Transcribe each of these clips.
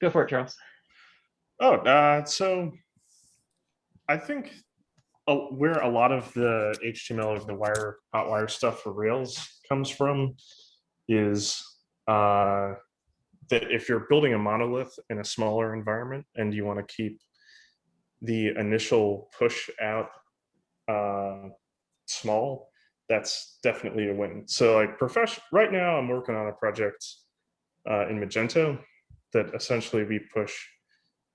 Go for it, Charles. Oh, uh, so I think where a lot of the HTML of the wire Hotwire stuff for Rails comes from is uh, that if you're building a monolith in a smaller environment and you want to keep the initial push out uh, small, that's definitely a win. So like profession right now, I'm working on a project uh, in Magento that essentially we push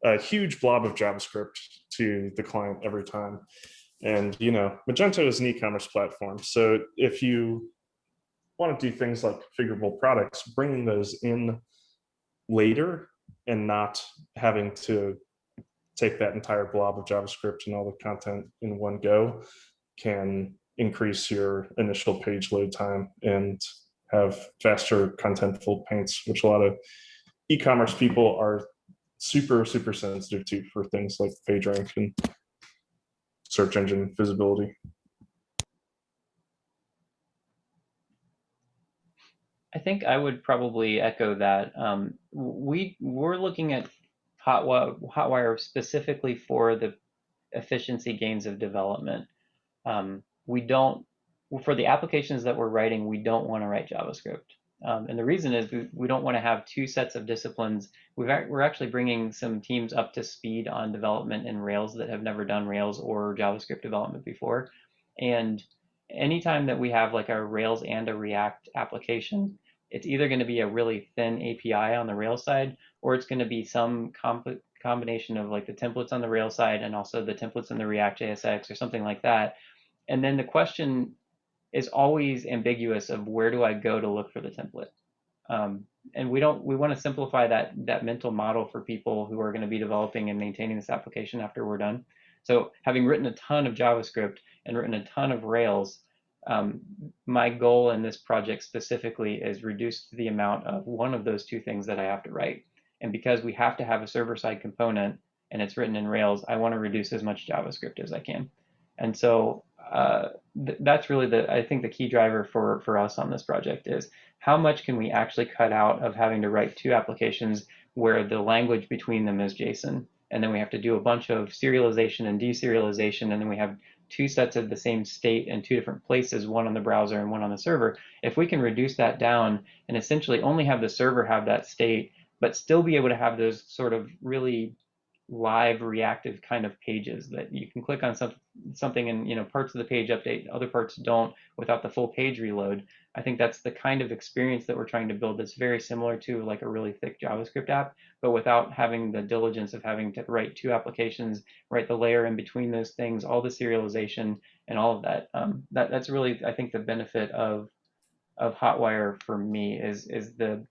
a huge blob of JavaScript to the client every time. And you know, Magento is an e-commerce platform. So if you want to do things like configurable products, bringing those in later and not having to take that entire blob of JavaScript and all the content in one go can increase your initial page load time and have faster contentful paints, which a lot of e-commerce people are super, super sensitive to for things like PageRank and search engine visibility. I think I would probably echo that. Um, we we're looking at Hotwire, Hotwire specifically for the efficiency gains of development. Um, we don't for the applications that we're writing, we don't want to write JavaScript. Um, and the reason is we, we don't want to have two sets of disciplines. We've, we're actually bringing some teams up to speed on development in Rails that have never done Rails or JavaScript development before. And anytime that we have like a Rails and a React application, it's either going to be a really thin API on the Rails side, or it's going to be some combination of like the templates on the Rails side and also the templates in the React JSX or something like that. And then the question is always ambiguous of where do I go to look for the template. Um, and we don't we want to simplify that that mental model for people who are going to be developing and maintaining this application after we're done. So having written a ton of JavaScript and written a ton of Rails, um, my goal in this project specifically is reduce the amount of one of those two things that I have to write. And because we have to have a server-side component and it's written in Rails, I want to reduce as much JavaScript as I can. And so uh, th that's really the I think the key driver for for us on this project is how much can we actually cut out of having to write two applications where the language between them is JSON, and then we have to do a bunch of serialization and deserialization, and then we have two sets of the same state in two different places, one on the browser and one on the server. If we can reduce that down and essentially only have the server have that state, but still be able to have those sort of really live reactive kind of pages that you can click on some, something and you know parts of the page update other parts don't without the full page reload. I think that's the kind of experience that we're trying to build that's very similar to like a really thick javascript app but without having the diligence of having to write two applications write the layer in between those things all the serialization and all of that. Um, that that's really i think the benefit of of hotwire for me is is the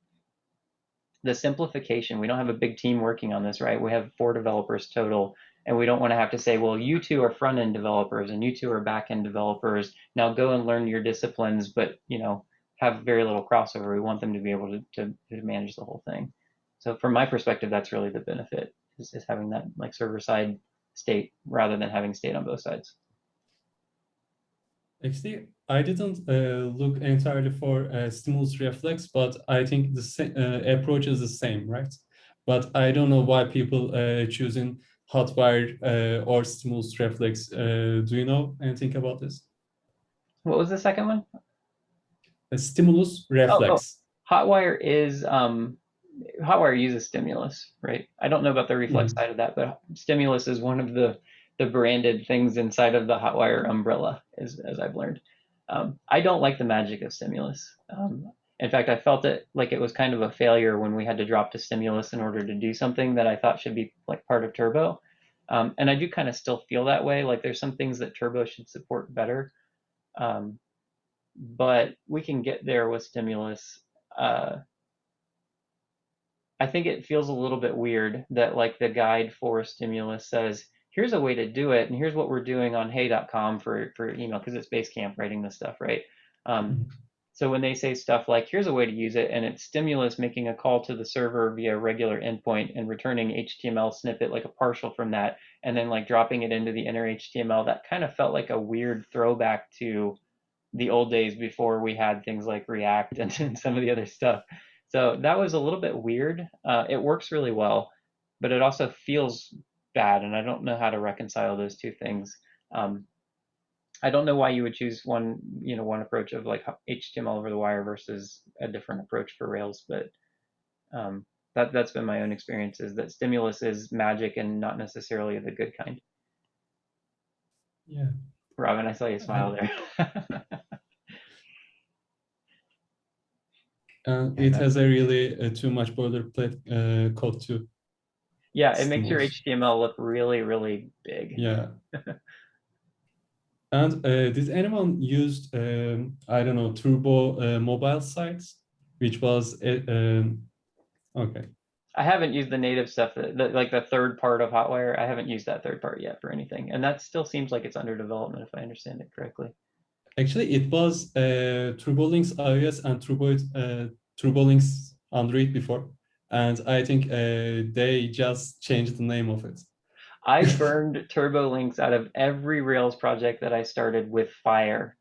the simplification. We don't have a big team working on this, right? We have four developers total, and we don't want to have to say, well, you two are front end developers and you two are back end developers. Now go and learn your disciplines, but you know, have very little crossover. We want them to be able to, to, to manage the whole thing. So from my perspective, that's really the benefit is, is having that like server side state rather than having state on both sides. Actually, I didn't uh, look entirely for uh, stimulus reflex, but I think the uh, approach is the same, right? But I don't know why people uh, choosing hotwire uh, or stimulus reflex. Uh, do you know anything about this? What was the second one? A stimulus reflex. Oh, oh. Hotwire is um, Hotwire uses stimulus, right? I don't know about the reflex mm -hmm. side of that, but stimulus is one of the the branded things inside of the Hotwire umbrella, as, as I've learned. Um, I don't like the magic of stimulus. Um, in fact, I felt it like it was kind of a failure when we had to drop to stimulus in order to do something that I thought should be like part of Turbo. Um, and I do kind of still feel that way. Like there's some things that Turbo should support better. Um, but we can get there with stimulus. Uh, I think it feels a little bit weird that like the guide for stimulus says, here's a way to do it, and here's what we're doing on hey.com for, for email, because it's Basecamp writing this stuff, right? Um, mm-hmm. so when they say stuff like, here's a way to use it, and it's stimulus making a call to the server via regular endpoint and returning HTML snippet, like a partial from that, and then like dropping it into the inner HTML, that kind of felt like a weird throwback to the old days before we had things like React and, and some of the other stuff. So that was a little bit weird. Uh, it works really well, but it also feels bad, and I don't know how to reconcile those two things. Um, I don't know why you would choose one, you know, one approach of like HTML over the wire versus a different approach for Rails, but um, that that's been my own experience is that stimulus is magic and not necessarily the good kind. Yeah. Robin, I saw you smile there. And it has a really uh, too much boilerplate uh, code too. Yeah, it makes your HTML look really, really big. Yeah. And uh, did anyone used um, I don't know Turbo uh, mobile sites, which was uh, um, okay. I haven't used the native stuff, that, like the third part of Hotwire. I haven't used that third part yet for anything, and that still seems like it's under development, if I understand it correctly. Actually, it was uh, TurboLinks iOS and Turbo uh, TurboLinks Android before, and I think uh, they just changed the name of it. I burned Turbo Links out of every Rails project that I started with Fire.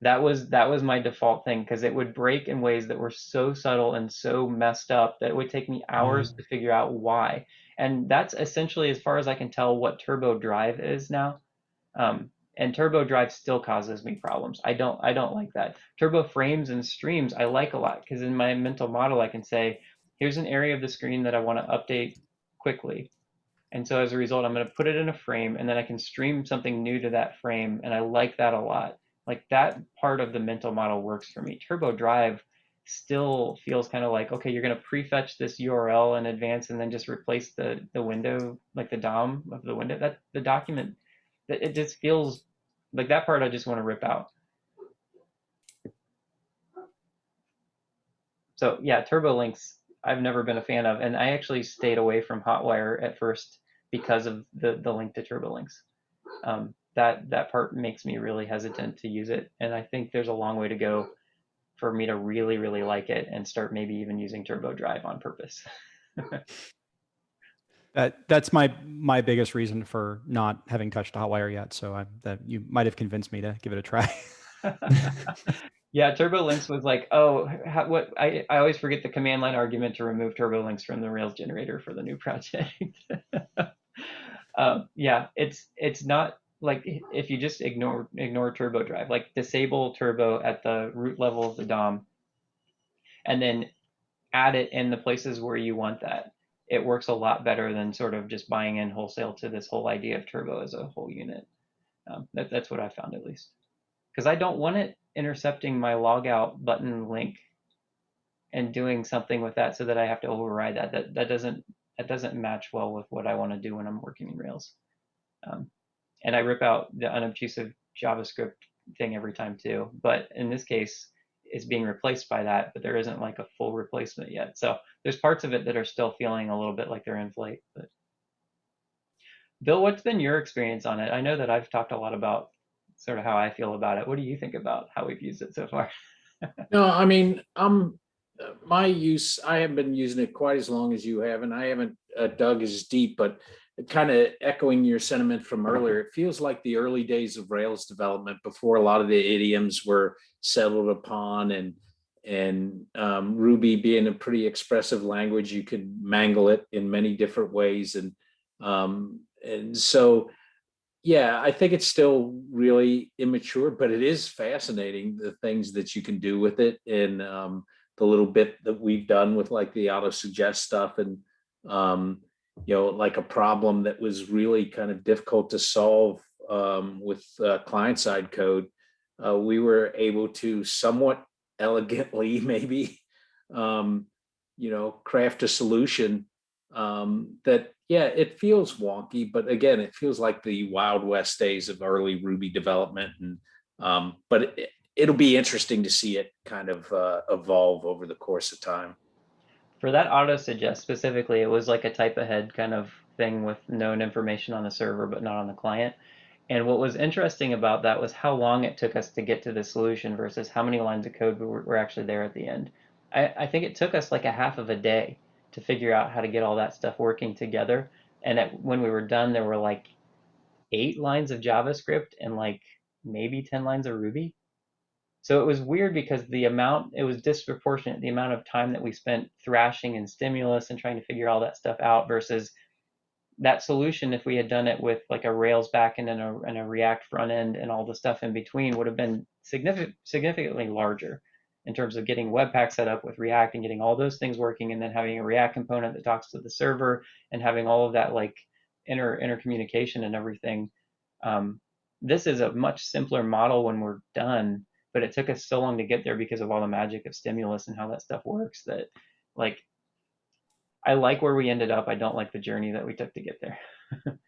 That was that was my default thing because it would break in ways that were so subtle and so messed up that it would take me hours to figure out why. And that's essentially, as far as I can tell, what Turbo Drive is now. Um, and Turbo Drive still causes me problems. I don't I don't like that. Turbo Frames and Streams I like a lot because in my mental model I can say, here's an area of the screen that I want to update quickly. And so as a result, I'm going to put it in a frame and then I can stream something new to that frame. And I like that a lot. Like that part of the mental model works for me. Turbo Drive still feels kind of like, okay, you're going to prefetch this URL in advance and then just replace the, the window, like the DOM of the window. That the document, that it just feels like that part I just want to rip out. So yeah, Turbo Links I've never been a fan of, and I actually stayed away from Hotwire at first because of the the link to TurboLinks. Um, that that part makes me really hesitant to use it, and I think there's a long way to go for me to really really like it and start maybe even using Turbo Drive on purpose. That that's my my biggest reason for not having touched Hotwire yet. So I, that you might have convinced me to give it a try. yeah, TurboLinks was like, oh, how, what? I, I always forget the command line argument to remove TurboLinks from the Rails generator for the new project. um, yeah, it's it's not like if you just ignore ignore Turbo Drive, like disable Turbo at the root level of the DOM, and then add it in the places where you want that. It works a lot better than sort of just buying in wholesale to this whole idea of Turbo as a whole unit. Um, that, that's what I found at least because I don't want it intercepting my logout button link and doing something with that so that I have to override that. That that doesn't that doesn't match well with what I want to do when I'm working in Rails. Um, and I rip out the unobtrusive JavaScript thing every time too. But in this case, it's being replaced by that, but there isn't like a full replacement yet. So there's parts of it that are still feeling a little bit like they're in flight. But Bill, what's been your experience on it? I know that I've talked a lot about sort of how I feel about it. What do you think about how we've used it so far? No, I mean, uh, my use, I haven't been using it quite as long as you have, and I haven't uh, dug as deep, but kind of echoing your sentiment from earlier, it feels like the early days of Rails development before a lot of the idioms were settled upon and and um, Ruby being a pretty expressive language, you could mangle it in many different ways. And um, and so, yeah, I think it's still really immature, but it is fascinating the things that you can do with it and um, the little bit that we've done with like the auto suggest stuff and um, you know like a problem that was really kind of difficult to solve um, with uh, client side code. Uh, we were able to somewhat elegantly maybe um, you know craft a solution um, that yeah, it feels wonky, but again, it feels like the Wild West days of early Ruby development. And um, but it, it'll be interesting to see it kind of uh, evolve over the course of time. For that auto suggest specifically, it was like a type ahead kind of thing with known information on the server but not on the client. And what was interesting about that was how long it took us to get to the solution versus how many lines of code were, were actually there at the end. I, I think it took us like a half of a day to figure out how to get all that stuff working together. And at, when we were done, there were like eight lines of JavaScript and like maybe 10 lines of Ruby. So it was weird because the amount, it was disproportionate, the amount of time that we spent thrashing and stimulus and trying to figure all that stuff out versus that solution, if we had done it with like a Rails backend and a, and a React front end and all the stuff in between, would have been significant, significantly larger in terms of getting Webpack set up with React and getting all those things working, and then having a React component that talks to the server and having all of that like inter intercommunication and everything. Um, this is a much simpler model when we're done, but it took us so long to get there because of all the magic of stimulus and how that stuff works that like I like where we ended up. I don't like the journey that we took to get there.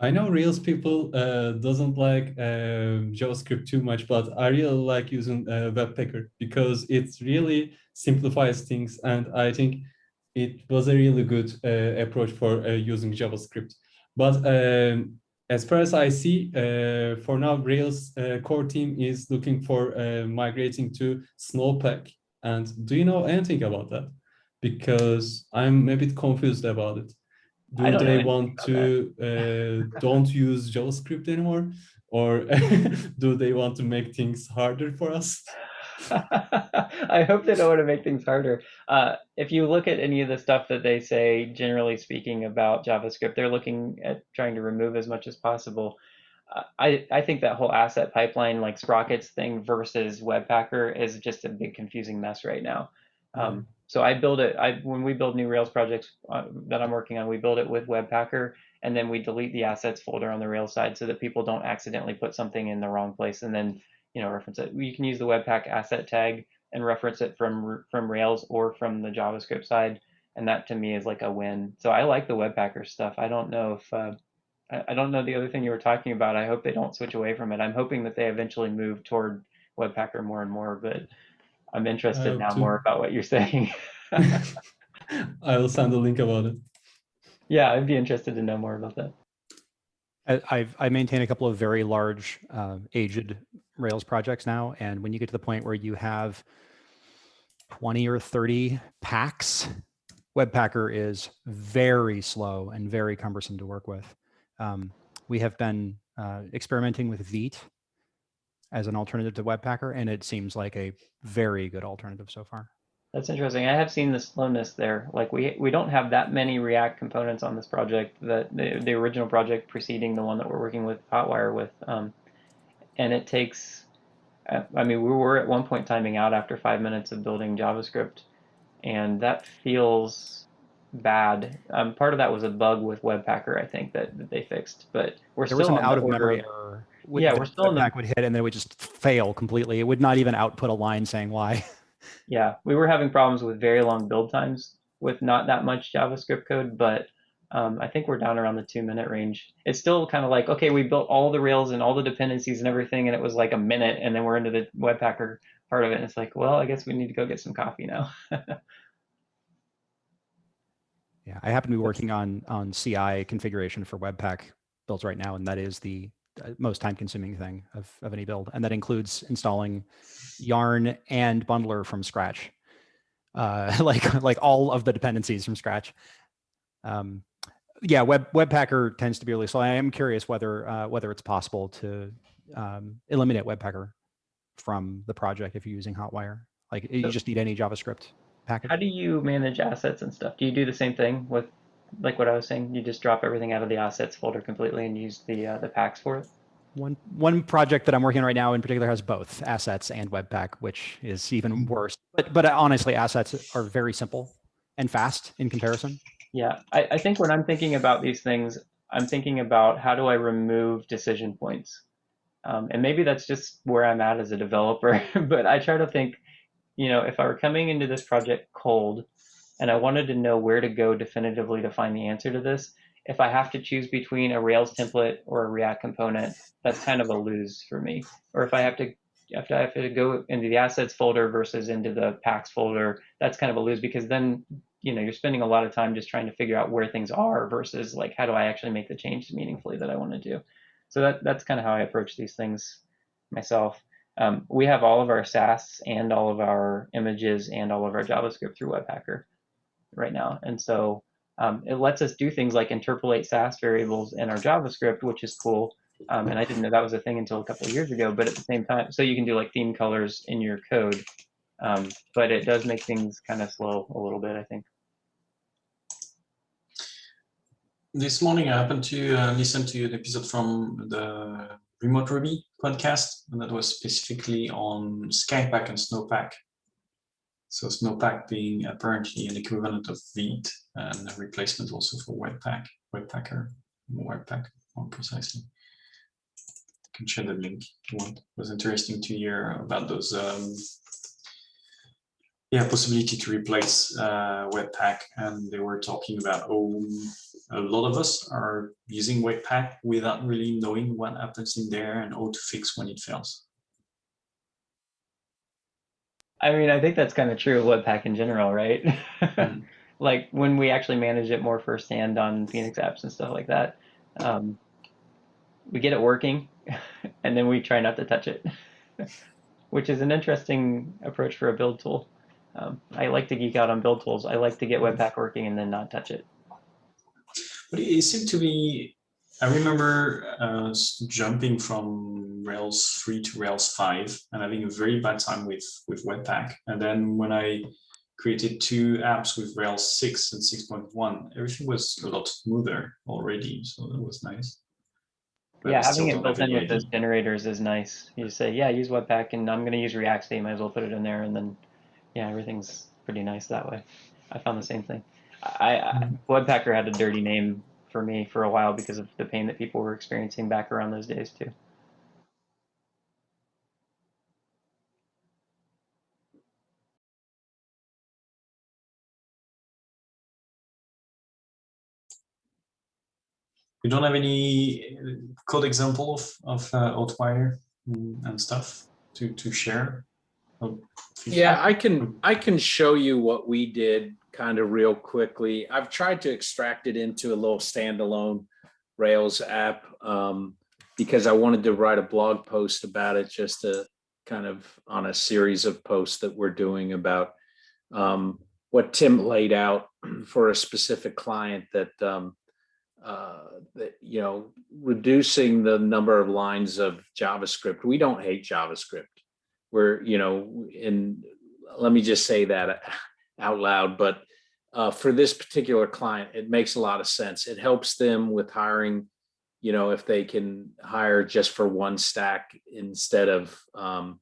I know Rails people uh, doesn't like uh, JavaScript too much, but I really like using uh, Webpacker because it really simplifies things, and I think it was a really good uh, approach for uh, using JavaScript. But um, as far as I see, uh, for now, Rails core team is looking for migrating to Snowpack. And do you know anything about that? Because I'm a bit confused about it. Do I don't know they want to uh, don't use JavaScript anymore, or do they want to make things harder for us? I hope they don't want to make things harder. Uh, if you look at any of the stuff that they say, generally speaking, about JavaScript, they're looking at trying to remove as much as possible. Uh, I, I think that whole asset pipeline, like Sprockets thing versus Webpacker, is just a big confusing mess right now. Um, so I build it. I when we build new Rails projects uh, that I'm working on, we build it with Webpacker, and then we delete the assets folder on the Rails side so that people don't accidentally put something in the wrong place and then you know reference it. You can use the Webpack asset tag and reference it from from Rails or from the JavaScript side, and that to me is like a win. So I like the Webpacker stuff. I don't know if uh, I, I don't know the other thing you were talking about. I hope they don't switch away from it. I'm hoping that they eventually move toward Webpacker more and more, but I'm interested now too. more about what you're saying. I will send a link about it. yeah, I'd be interested to know more about that. I- I've, I maintain a couple of very large uh, aged Rails projects now. And when you get to the point where you have 20 or 30 packs, Webpacker is very slow and very cumbersome to work with. Um, we have been uh, experimenting with Vite as an alternative to Webpacker, and it seems like a very good alternative so far. That's interesting. I have seen the slowness there. Like we we don't have that many React components on this project. That the the original project preceding the one that we're working with Hotwire with, um, and it takes. I mean, we were at one point timing out after five minutes of building JavaScript, and that feels bad. Um, part of that was a bug with Webpacker, I think that, that they fixed, but we're There still was an out of memory error. With- Yeah, we're still in the- Webpack would hit and then it would just fail completely. It would not even output a line saying why. Yeah, we were having problems with very long build times with not that much JavaScript code, but um, I think we're down around the two minute range. It's still kind of like, okay, we built all the Rails and all the dependencies and everything, and it was like a minute, and then we're into the Webpacker part of it, and it's like, well, I guess we need to go get some coffee now. Yeah, I happen to be working on on CI configuration for Webpack builds right now, and that is the most time-consuming thing of, of any build, and that includes installing Yarn and Bundler from scratch, uh, like like all of the dependencies from scratch. Um, yeah, Web Webpacker tends to be really slow. I am curious whether uh, whether it's possible to um, eliminate Webpacker from the project if you're using Hotwire. Like you just need any JavaScript package. How do you manage assets and stuff? Do you do the same thing with, like what I was saying? You just drop everything out of the assets folder completely and use the uh, the packs for it? One one project that I'm working on right now in particular has both assets and Webpack, which is even worse. But but honestly, assets are very simple and fast in comparison. Yeah, I, I think when I'm thinking about these things, I'm thinking about how do I remove decision points? Um, and maybe that's just where I'm at as a developer, but I try to think, you know, if I were coming into this project cold and I wanted to know where to go definitively to find the answer to this, if I have to choose between a Rails template or a React component, that's kind of a lose for me. Or if I have to if I have to go into the assets folder versus into the packs folder, that's kind of a lose because then you know you're spending a lot of time just trying to figure out where things are versus like how do I actually make the change meaningfully that I want to do. So that that's kind of how I approach these things myself. Um, we have all of our Sass and all of our images and all of our JavaScript through Webpacker right now, and so um, it lets us do things like interpolate Sass variables in our JavaScript, which is cool. Um, and I didn't know that was a thing until a couple of years ago. But at the same time, so you can do like theme colors in your code, um, but it does make things kind of slow a little bit. I think. This morning, I happened to uh, listen to an episode from the Remote Ruby podcast, and that was specifically on Skypack and Snowpack. So Snowpack being apparently an equivalent of Vite and a replacement also for Webpack, Webpacker, Webpack more precisely. I can share the link. It was interesting to hear about those um, yeah, possibility to replace uh, Webpack, and they were talking about oh, a lot of us are using Webpack without really knowing what happens in there and how to fix when it fails. I mean, I think that's kind of true of Webpack in general, right? Mhm. like when we actually manage it more firsthand on Phoenix apps and stuff like that, um, we get it working, and then we try not to touch it, which is an interesting approach for a build tool. Um, I like to geek out on build tools. I like to get Webpack working and then not touch it. But it seemed to be, I remember uh, jumping from Rails 3 to Rails 5 and having a very bad time with, with Webpack. And then when I created two apps with Rails 6 and 6.1, everything was a lot smoother already. So that was nice. But yeah, having it built in with those generators is nice. You say, yeah, use Webpack, and I'm going to use React, you might as well put it in there, and then, yeah, everything's pretty nice that way. I found the same thing. I, I Webpacker had a dirty name for me for a while because of the pain that people were experiencing back around those days too. You don't have any uh, code example of, of uh, Outwire and stuff to, to share? Oh, Yeah, I can, I can show you what we did kind of real quickly. I've tried to extract it into a little standalone Rails app um, because I wanted to write a blog post about it just to kind of on a series of posts that we're doing about um, what Tim laid out for a specific client that um, uh, that, you know, reducing the number of lines of JavaScript. We don't hate JavaScript we're you know in let me just say that out loud but uh, for this particular client it makes a lot of sense. It helps them with hiring you know if they can hire just for one stack instead of um,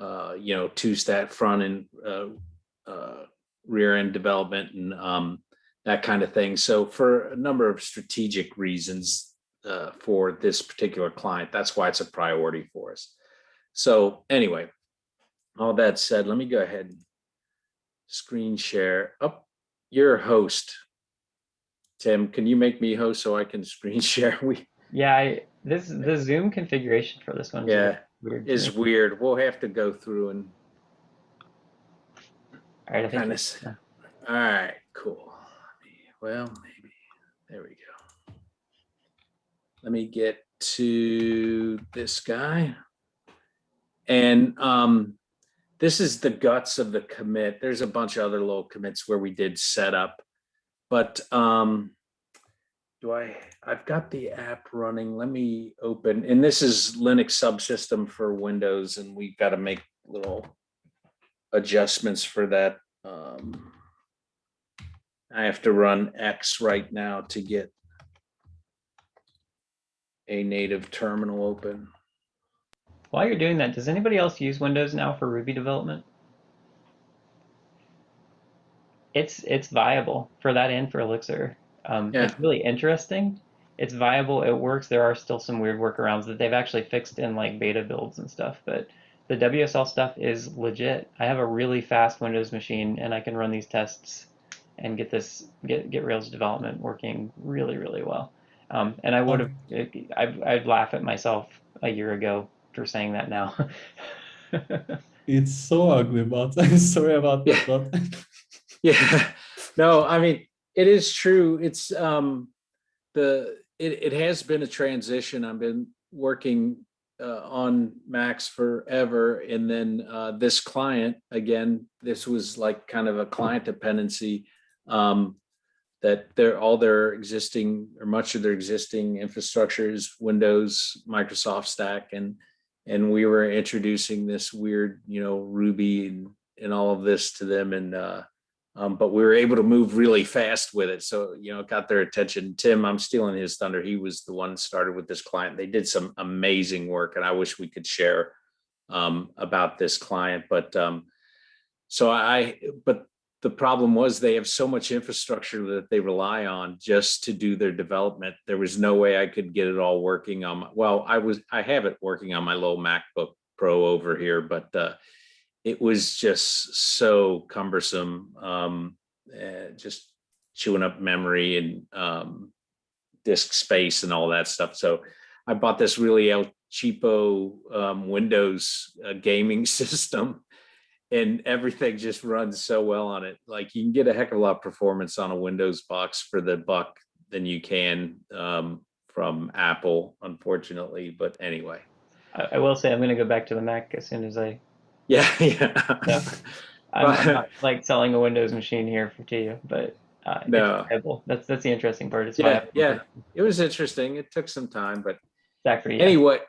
uh, you know two stack front and uh, uh, rear end development and um, that kind of thing. So for a number of strategic reasons uh, for this particular client that's why it's a priority for us. So anyway, all that said, let me go ahead and screen share. Up your host. Tim, can you make me host so I can screen share? We Yeah, I, this the Zoom configuration for this one Yeah, weird. is weird. We'll have to go through and All right, I think of. All right, cool. Well, maybe there we go. Let me get to this guy. And um, this is the guts of the commit. There's a bunch of other little commits where we did setup, but um, do I, I've got the app running. Let me open, and this is Linux subsystem for Windows, and we've got to make little adjustments for that. Um, I have to run X right now to get a native terminal open. While you're doing that, does anybody else use Windows now for Ruby development? It's it's viable for that and for Elixir. Um, Yeah. It's really interesting. It's viable. It works. There are still some weird workarounds that they've actually fixed in like beta builds and stuff. But the WSL stuff is legit. I have a really fast Windows machine, and I can run these tests and get this get get Rails development working really really well. Um, and I would have I'd, I'd laugh at myself a year ago for saying that now. It's so ugly, but I'm sorry about Yeah. that. But Yeah, no, I mean, it is true. It's um the it it has been a transition. I've been working uh, on Macs forever, and then uh, this client again. This was like kind of a client dependency. Um, that they're all their existing or much of their existing infrastructure is Windows, Microsoft stack, and and we were introducing this weird, you know, Ruby and, and all of this to them, and uh, um, but we were able to move really fast with it. So you know, it got their attention. Tim, I'm stealing his thunder. He was the one started with this client. They did some amazing work, and I wish we could share um, about this client, but um, so I, but the problem was they have so much infrastructure that they rely on just to do their development. There was no way I could get it all working on, my, well, I was, I have it working on my little MacBook Pro over here, but uh, it was just so cumbersome, um, uh, just chewing up memory and um, disk space and all that stuff. So I bought this really cheapo um, Windows uh, gaming system and everything just runs so well on it. Like you can get a heck of a lot of performance on a Windows box for the buck than you can um, from Apple, unfortunately. But anyway, I, I will say I'm going to go back to the Mac as soon as I. yeah, yeah. I'm, not like selling a Windows machine here for to you, but uh, No. That's that's the interesting part. It's yeah, yeah. It was interesting. It took some time, but Zachary. yeah. anyway,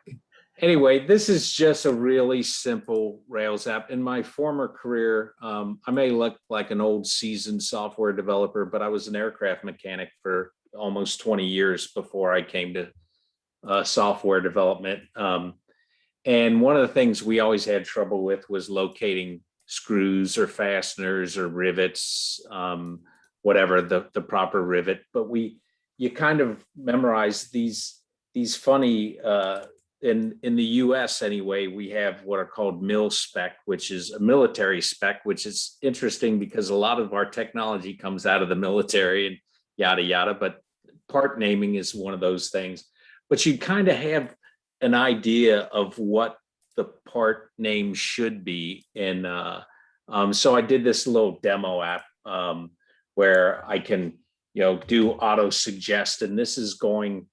anyway, this is just a really simple Rails app. In my former career, um, I may look like an old seasoned software developer, but I was an aircraft mechanic for almost 20 years before I came to uh, software development. Um, and one of the things we always had trouble with was locating screws or fasteners or rivets, um, whatever the, the proper rivet. But we, you kind of memorize these, these funny, uh, in, in the US anyway, we have what are called mil spec, which is a military spec, which is interesting because a lot of our technology comes out of the military and yada, yada, but part naming is one of those things. But you kind of have an idea of what the part name should be. And uh, um, so I did this little demo app um, where I can, you know, do auto suggest, and this is going,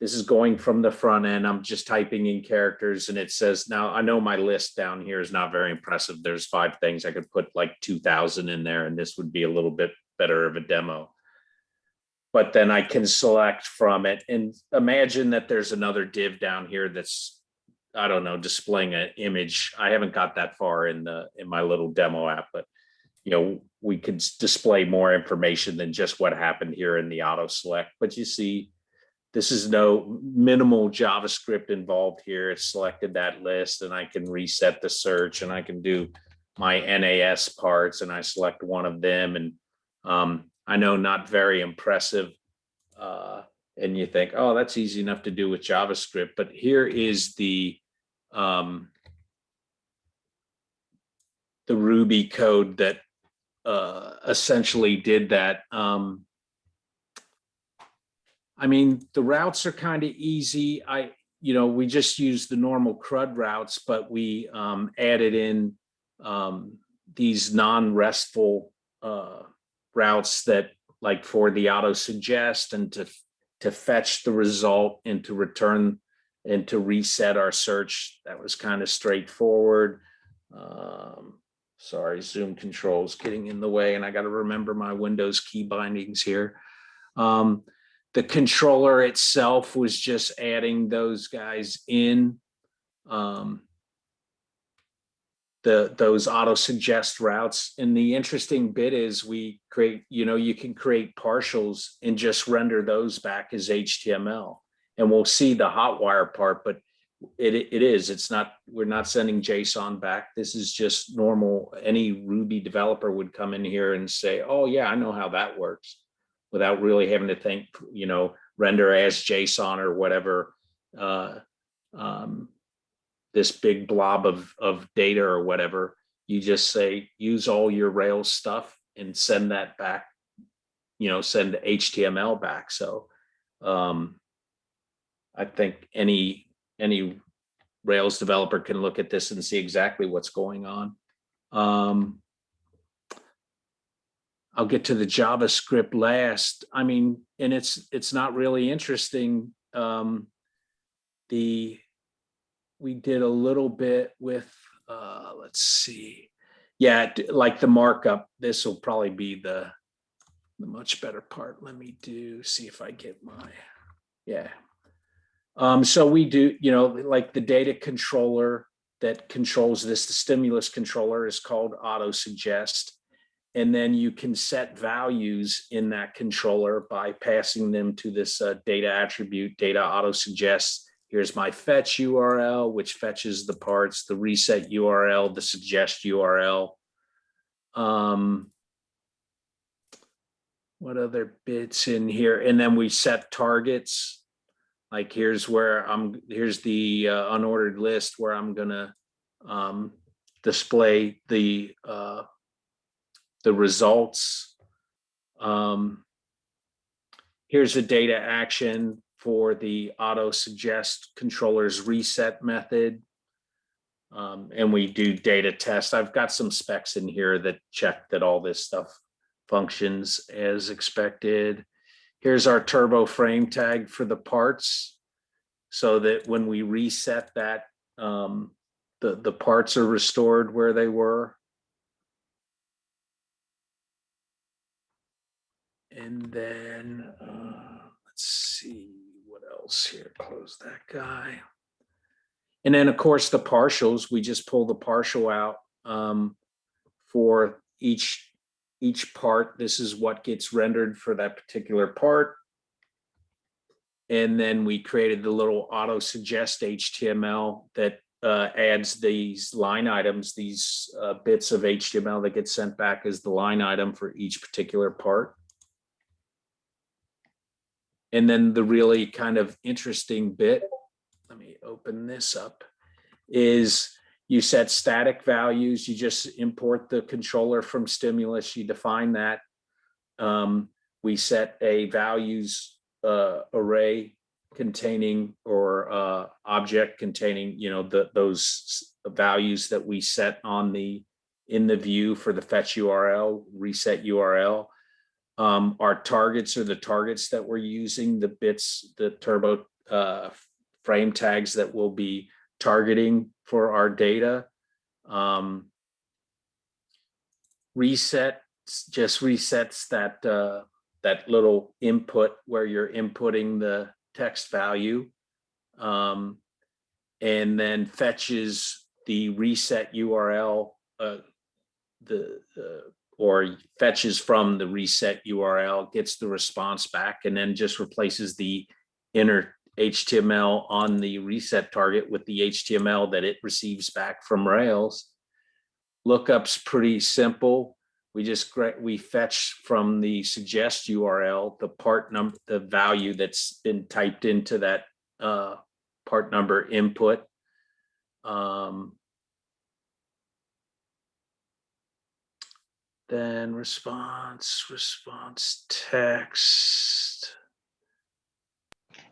this is going from the front end. I'm just typing in characters and it says, now I know my list down here is not very impressive. There's five things. I could put like 2000 in there and this would be a little bit better of a demo. But then I can select from it and imagine that there's another div down here that's, I don't know, displaying an image. I haven't got that far in the, in my little demo app, but you know, we could display more information than just what happened here in the auto select, but you see, this is no minimal JavaScript involved here. It selected that list and I can reset the search and I can do my NAS parts and I select one of them and um, I know not very impressive. Uh, and you think, oh, that's easy enough to do with JavaScript, but here is the um, the Ruby code that uh, essentially did that. Um, I mean, the routes are kind of easy. I, you know, we just use the normal CRUD routes, but we um, added in um, these non-restful uh, routes that like for the auto suggest and to to fetch the result and to return and to reset our search. That was kind of straightforward. Um, sorry, Zoom controls getting in the way and I got to remember my Windows key bindings here. Um, the controller itself was just adding those guys in. Um, the those auto suggest routes. And the interesting bit is we create, you know, you can create partials and just render those back as HTML. And we'll see the hotwire part, but it it is, it's not, we're not sending JSON back. This is just normal. Any Ruby developer would come in here and say, oh yeah, I know how that works without really having to think, you know, render as JSON or whatever. Uh, um, this big blob of, of data or whatever, you just say, use all your Rails stuff and send that back, you know, send HTML back. So um, I think any, any Rails developer can look at this and see exactly what's going on. Um, I'll get to the JavaScript last. I mean, and it's, it's not really interesting. Um, the, we did a little bit with, uh, let's see. Yeah, like the markup, this will probably be the, the much better part. Let me do, see if I get my, yeah. Um, so we do, you know, like the data controller that controls this, the stimulus controller is called auto suggest. And then you can set values in that controller by passing them to this uh, data attribute, data auto suggest. Here's my fetch URL, which fetches the parts, the reset URL, the suggest URL. Um, what other bits in here? And then we set targets. Like here's where I'm, here's the uh, unordered list where I'm gonna um, display the uh, the results. Um, here's a data action for the auto suggest controllers reset method. Um, and we do data test. I've got some specs in here that check that all this stuff functions as expected. Here's our turbo frame tag for the parts. So that when we reset that, um, the, the parts are restored where they were. And then, uh, let's see, what else here? Close that guy. And then, of course, the partials, we just pull the partial out um, for each, each part. This is what gets rendered for that particular part. And then we created the little auto suggest HTML that uh, adds these line items, these uh, bits of HTML that get sent back as the line item for each particular part. And then the really kind of interesting bit, let me open this up, is you set static values. You just import the controller from stimulus. You define that. Um, we set a values uh, array containing or uh, object containing, you know, the those values that we set on the in the view for the fetch URL, reset URL. Um, our targets are the targets that we're using, the bits, the turbo uh, frame tags that we'll be targeting for our data. Um, reset just resets that uh, that little input where you're inputting the text value um, and then fetches the reset URL uh, the uh, or fetches from the reset URL, gets the response back, and then just replaces the inner HTML on the reset target with the HTML that it receives back from Rails. Lookup's pretty simple. We just we fetch from the suggest URL the part number, the value that's been typed into that uh, part number input. Um, then response, response text.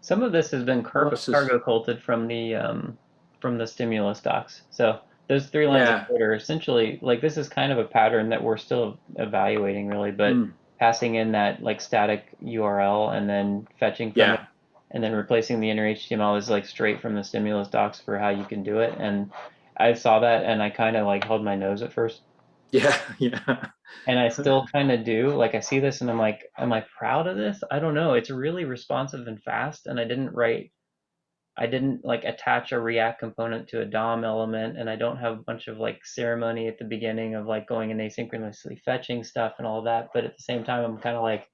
Some of this has been cargo, culted from the um, from the stimulus docs. So those three lines Yeah. of code are essentially like this is kind of a pattern that we're still evaluating really, but Mm, passing in that like static URL and then fetching from Yeah. it and then replacing the inner HTML is like straight from the stimulus docs for how you can do it. And I saw that and I kind of like held my nose at first. yeah, yeah. And I still kind of do. Like I see this and I'm like, am I proud of this? I don't know. It's really responsive and fast. And I didn't write, I didn't like attach a React component to a DOM element, and I don't have a bunch of like ceremony at the beginning of like going and asynchronously fetching stuff and all that. But at the same time, I'm kind of like,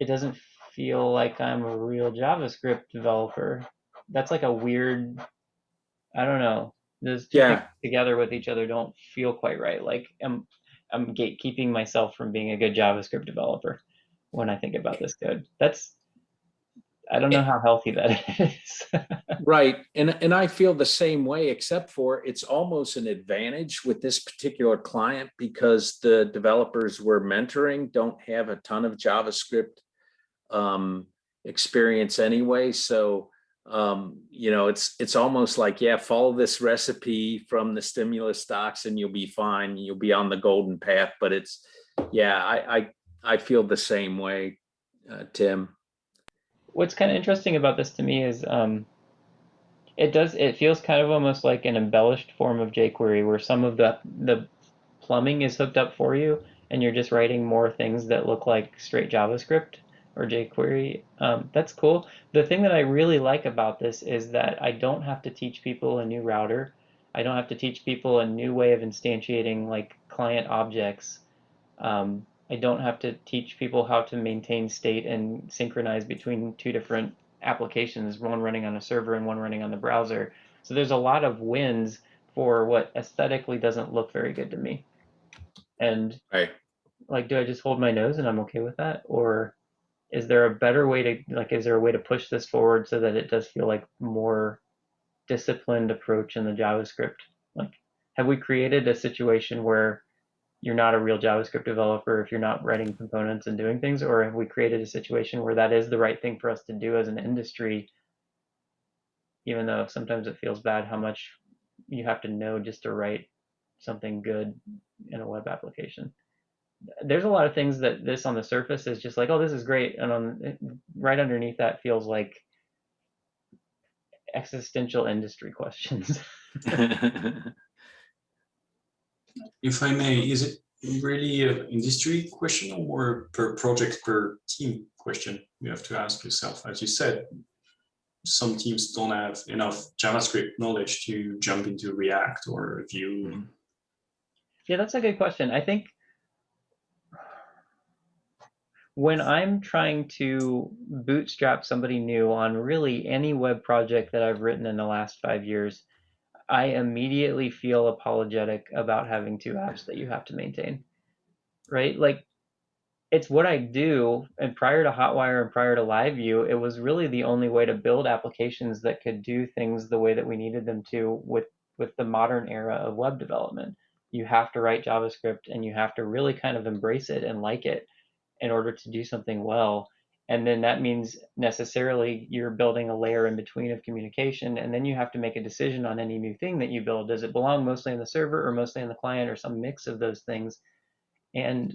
it doesn't feel like I'm a real JavaScript developer. That's like a weird, I don't know. Those two Yeah. together with each other don't feel quite right. Like I'm, I'm gatekeeping myself from being a good JavaScript developer when I think about this code. That's, I don't know how healthy that is. Right, and, and I feel the same way, except for it's almost an advantage with this particular client because the developers we're mentoring don't have a ton of JavaScript um, experience anyway, so um, you know, it's, it's almost like, yeah, follow this recipe from the stimulus docs and you'll be fine, you'll be on the golden path, but it's, yeah, I, I, I feel the same way, uh, Tim. What's kind of interesting about this to me is um, it does it feels kind of almost like an embellished form of jQuery where some of the the plumbing is hooked up for you and you're just writing more things that look like straight JavaScript or jQuery, um, that's cool. The thing that I really like about this is that I don't have to teach people a new router. I don't have to teach people a new way of instantiating like client objects. Um, I don't have to teach people how to maintain state and synchronize between two different applications, one running on a server and one running on the browser. So there's a lot of wins for what aesthetically doesn't look very good to me. And Right. like, do I just hold my nose and I'm okay with that? Or is there a better way to like is there a way to push this forward so that it does feel like more disciplined approach in the JavaScript? Like, have we created a situation where you're not a real JavaScript developer if you're not writing components and doing things, or have we created a situation where that is the right thing for us to do as an industry, even though sometimes it feels bad how much you have to know just to write something good in a web application. There's a lot of things that this on the surface is just like, oh, this is great, and on right underneath that feels like existential industry questions. If I may, is it really an industry question or per project per team question? You have to ask yourself, as you said, some teams don't have enough JavaScript knowledge to jump into React or Vue. Mm-hmm. Yeah, that's a good question. I think when I'm trying to bootstrap somebody new on really any web project that I've written in the last five years, I immediately feel apologetic about having two apps that you have to maintain. Right? Like it's what I do. And prior to Hotwire and prior to LiveView, it was really the only way to build applications that could do things the way that we needed them to with with the modern era of web development. You have to write JavaScript and you have to really kind of embrace it and like it in order to do something well. And then that means necessarily you're building a layer in between of communication. And then you have to make a decision on any new thing that you build. Does it belong mostly in the server or mostly in the client or some mix of those things? And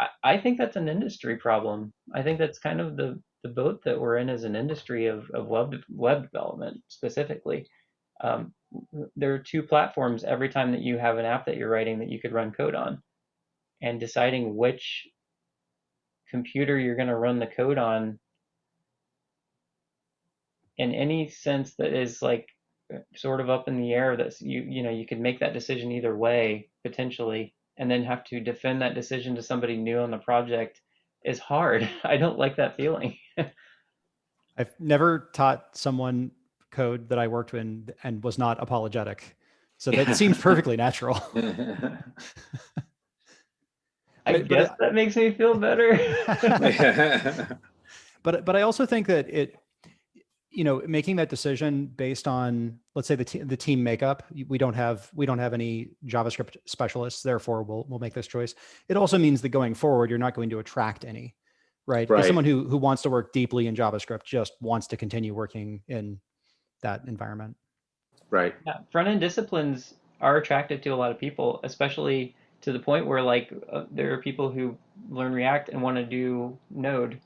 I, I think that's an industry problem. I think that's kind of the, the boat that we're in as an industry of, of web, web development specifically. Um, there are two platforms every time that you have an app that you're writing that you could run code on. And deciding which computer you're going to run the code on in any sense that is like sort of up in the air that's you you know you could make that decision either way potentially and then have to defend that decision to somebody new on the project is hard i don't like that feeling I've never taught someone code that I worked in and was not apologetic. So that seems perfectly natural. I But- but guess I- that makes me feel better but but I also think that it, you know, making that decision based on let's say the te- the team makeup. We don't have we don't have any JavaScript specialists, therefore we'll we'll make this choice. It also means that going forward, you're not going to attract any, right? If Right. someone who who wants to work deeply in JavaScript just wants to continue working in that environment. Right. Yeah, front end disciplines are attractive to a lot of people, especially to the point where like uh, there are people who learn React and want to do Node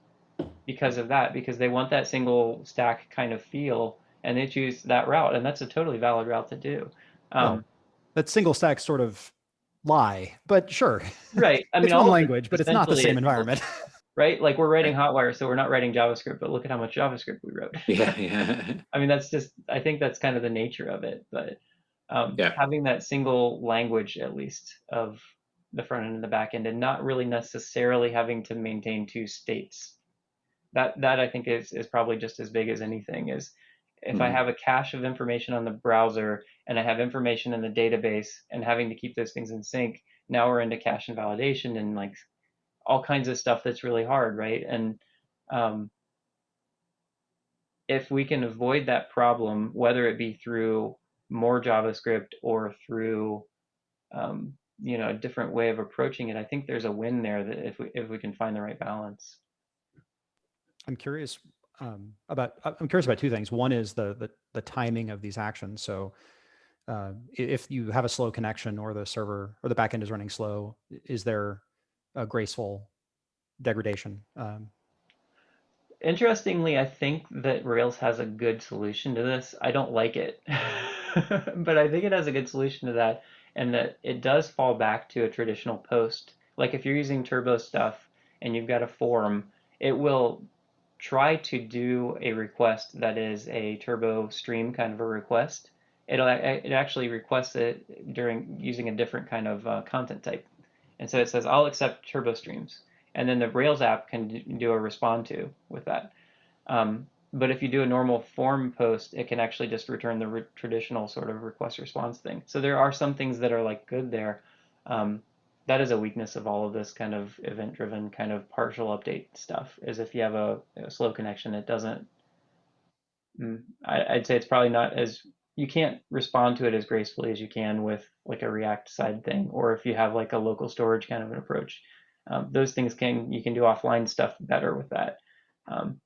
because of that, because they want that single stack kind of feel, and they choose that route, and that's a totally valid route to do. Um, That single stack sort of lie, but sure, right. I mean, it's all one language, but it's not the same environment. right? Like we're writing Hotwire, so we're not writing JavaScript, but look at how much JavaScript we wrote. Yeah. Yeah. I mean, that's just, I think that's kind of the nature of it. But um, Yeah. having that single language, at least, of the front end and the back end, and not really necessarily having to maintain two states. That, that I think is, is probably just as big as anything is if I Mhm. have a cache of information on the browser and I have information in the database and having to keep those things in sync, now we're into cache invalidation and like all kinds of stuff that's really hard, right? And um, if we can avoid that problem, whether it be through more JavaScript or through um, you know a different way of approaching it, I think there's a win there that if we if we can find the right balance. I'm curious um, about I'm curious about two things. One is the the, the timing of these actions. So uh, if you have a slow connection or the server or the backend is running slow, is there a graceful degradation? Um, Interestingly, I think that Rails has a good solution to this. I don't like it, but I think it has a good solution to that, and that it does fall back to a traditional post Like if you're using turbo stuff and you've got a form, it will try to do a request that is a turbo stream kind of a request. It'll it actually requests it during using a different kind of uh, content type, and so it says I'll accept turbo streams, and then the Rails app can do a respond to with that. Um, but if you do a normal form post, it can actually just return the re- traditional sort of request response thing. So there are some things that are like good there. Um, that is a weakness of all of this kind of event driven kind of partial update stuff is if you have a, a slow connection it doesn't mm, I, i'd say it's probably not as you can't respond to it as gracefully as you can with like a react side thing or if you have like a local storage kind of an approach um, those things can you can do offline stuff better with that um,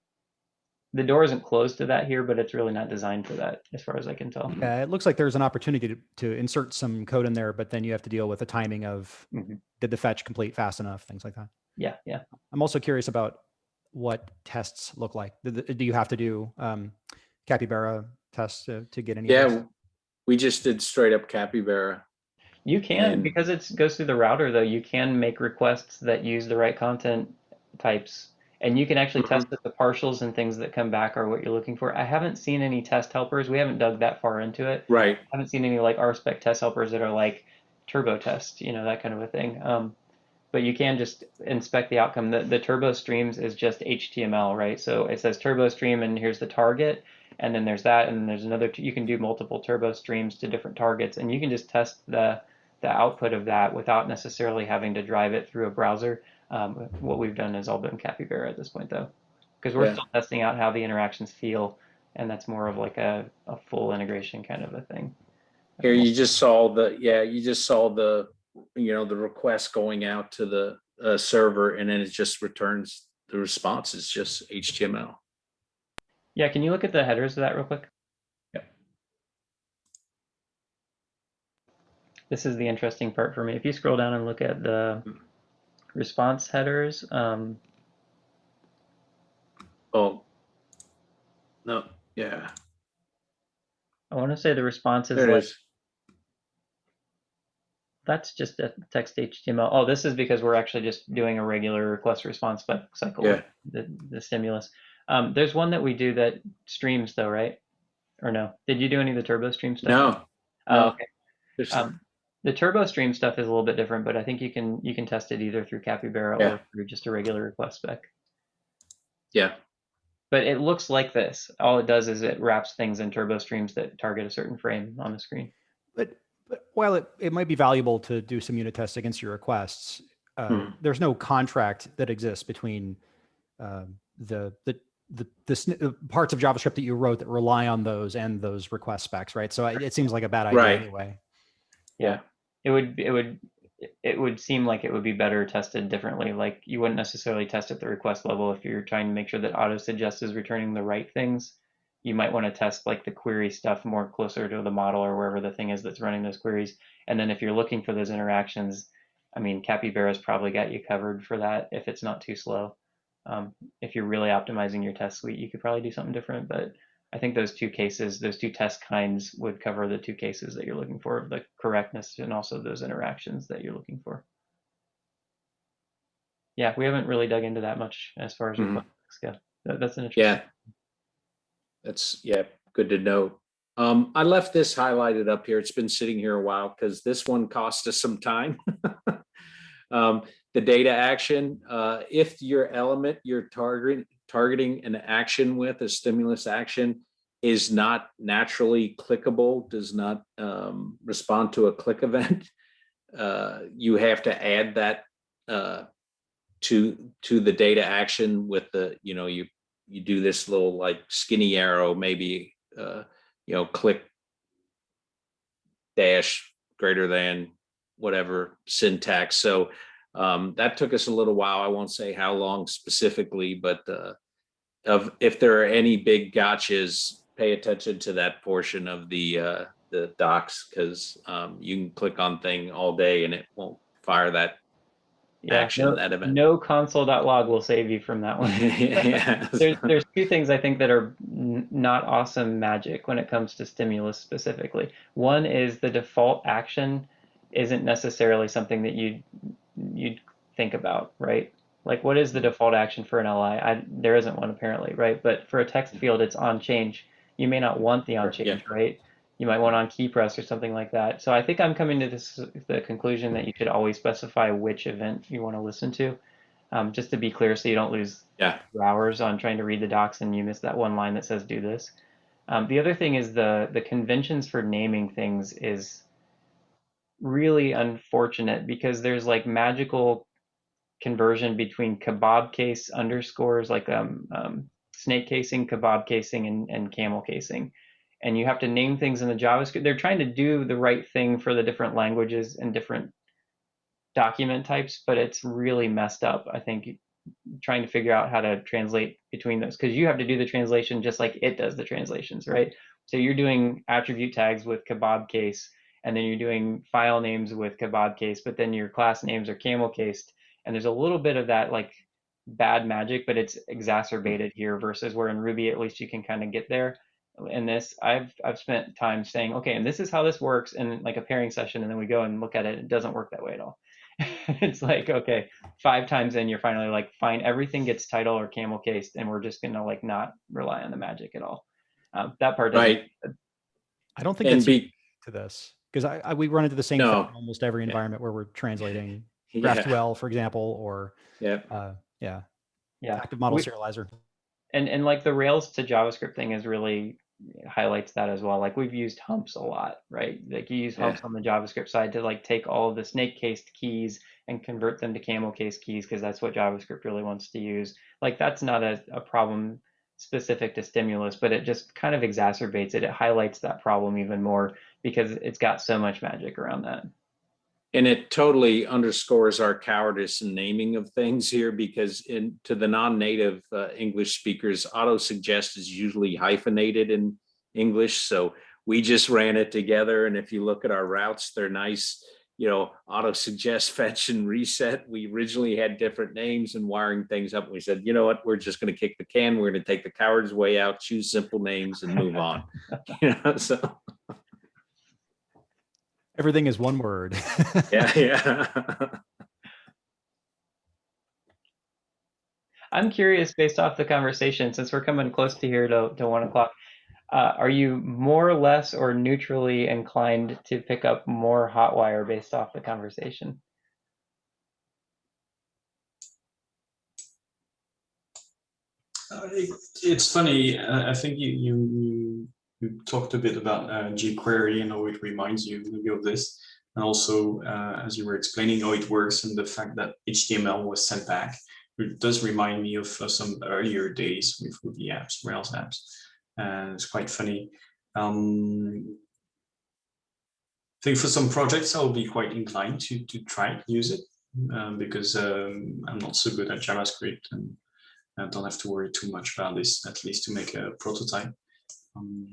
the door isn't closed to that here but it's really not designed for that as far as i can tell Yeah, it looks like there's an opportunity to, to insert some code in there, but then you have to deal with the timing of Mhm. did the fetch complete fast enough, things like that. yeah yeah I'm also curious about what tests look like. Do, you have to do um, capybara tests to, to get any? of those? Yeah, we just did straight up capybara. You can And- because it goes through the router though. You can make requests that use the right content types, and you can actually Mhm. test that the partials and things that come back are what you're looking for. I haven't seen any test helpers. We haven't dug that far into it. Right. I haven't seen any like RSpec test helpers that are like turbo test, you know, that kind of a thing. Um, but you can just inspect the outcome. The, the turbo streams is just HTML, right? So it says turbo stream, and here's the target, and then there's that, and then there's another. You can do multiple turbo streams to different targets, and you can just test the the output of that without necessarily having to drive it through a browser. Um, what we've done has all been Capybara at this point, though, because we're Yeah. still testing out how the interactions feel, and that's more of like a, a full integration kind of a thing. Here you just saw the, yeah, you just saw the, you know, the request going out to the uh, server and then it just returns, the response is just HTML. Yeah, can you look at the headers of that real quick? Yep. This is the interesting part for me. If you scroll down and look at the response headers, um, Oh. No, yeah, I want to say the response is there like is. that's just a text HTML. Oh, this is because we're actually just doing a regular request response cycle Yeah. the, the stimulus. Um, there's one that we do that streams though, right? Or no? Did you do any of the turbo stream stuff? No, Oh, no. okay. there's- Um, the turbo stream stuff is a little bit different, but I think you can you can test it either through Capybara Yeah. or through just a regular request spec. yeah, But it looks like this. All it does is it wraps things in turbo streams that target a certain frame on the screen. But, but while it, it might be valuable to do some unit tests against your requests, uh, Hmm. there's no contract that exists between um, the, the, the, the uh, parts of JavaScript that you wrote that rely on those and those request specs, right? So it, it seems like a bad idea Right. anyway. yeah, It would it would it would seem like it would be better tested differently. Like you wouldn't necessarily test at the request level if you're trying to make sure that auto suggest is returning the right things. You might want to test like the query stuff more closer to the model or wherever the thing is that's running those queries. And then if you're looking for those interactions, I mean, Capybara's probably got you covered for that if it's not too slow. Um, if you're really optimizing your test suite, you could probably do something different. But I think those two cases, those two test kinds would cover the two cases that you're looking for, the correctness and also those interactions that you're looking for. Yeah, we haven't really dug into that much as far as requests go. That- That's an interesting. yeah. That's, yeah, good to know. Um, I left this highlighted up here. It's been sitting here a while because this one cost us some time. Um, the data action, uh, if your element you're targeting, targeting an action with a stimulus action is not naturally clickable, does not, um, respond to a click event, uh, you have to add that, uh, to, to the data action with the, you know, you, you do this little like skinny arrow, maybe, uh, you know, click dash greater than whatever syntax. So um, that took us a little while. I won't say how long specifically, but uh, of if there are any big gotchas, pay attention to that portion of the uh, the docs because um, you can click on thing all day and it won't fire that Yeah, action no, that event. no console.log will save you from that one. Yeah. there's, there's two things I think that are not awesome magic when it comes to stimulus specifically. One is the default action isn't necessarily something that you'd you'd think about, right? Like, what is the default action for an LI? I, there isn't one apparently, right? But for a text field, it's on change. You may not want the on Sure, yeah. change, right? You might want on key press or something like that. So I think I'm coming to this the conclusion that you should always specify which event you want to listen to, um, just to be clear, so you don't lose Yeah. hours on trying to read the docs and you miss that one line that says do this. Um, the other thing is the the conventions for naming things is really unfortunate because there's like magical conversion between kebab case underscores like um, um, snake casing, kebab casing, and, and camel casing. And you have to name things in the JavaScript. They're trying to do the right thing for the different languages and different document types, but it's really messed up. I think trying to figure out how to translate between those because you have to do the translation just like it does the translations, right? So you're doing attribute tags with kebab case, and then you're doing file names with kebab case, but then your class names are camel cased, and there's a little bit of that like bad magic, but it's exacerbated here versus where in Ruby at least you can kind of get there. In this, I've I've spent time saying, okay, and this is how this works in like a pairing session, and then we go and look at it. It doesn't work that way at all. it's like okay, five times in, you're finally like, fine, everything gets title or camel cased, and we're just gonna like not rely on the magic at all. Um, that part, Right. I don't think And that's be, to this because I, I we run into the same No. thing in almost every Yeah. environment where we're translating yeah, GraphQL, for example, or yeah, uh, yeah, Yeah, active model We- serializer. and and like the Rails to JavaScript thing is really highlights that as well. Like we've used humps a lot, right? Like you use Yeah. humps on the JavaScript side to like take all of the snake cased keys and convert them to camel case keys because that's what JavaScript really wants to use. Like that's not a, a problem specific to stimulus, but it just kind of exacerbates it. It highlights that problem even more because it's got so much magic around that. and it totally underscores our cowardice in naming of things here because in to the non-native uh, English speakers, auto suggest is usually hyphenated in English. So we just ran it together, and if you look at our routes, they're nice. You know, auto suggest, fetch, and reset. We originally had different names and wiring things up. We said, you know what, we're just going to kick the can. We're going to take the coward's way out, choose simple names, and move on. you know, so Everything is one word. yeah, yeah. I'm curious, based off the conversation, since we're coming close to here to, to one o'clock, uh, are you more or less or neutrally inclined to pick up more Hotwire based off the conversation? Uh, it, it's funny. Uh, I think you, you you you talked a bit about uh, jQuery and how it reminds you maybe of this, and also uh, as you were explaining how it works and the fact that HTML was sent back. It does remind me of uh, some earlier days with Ruby apps, Rails apps, and it's quite funny. Um, I think for some projects I'll be quite inclined to to try to use it um, because um, I'm not so good at JavaScript and I don't have to worry too much about this, at least to make a prototype. Um,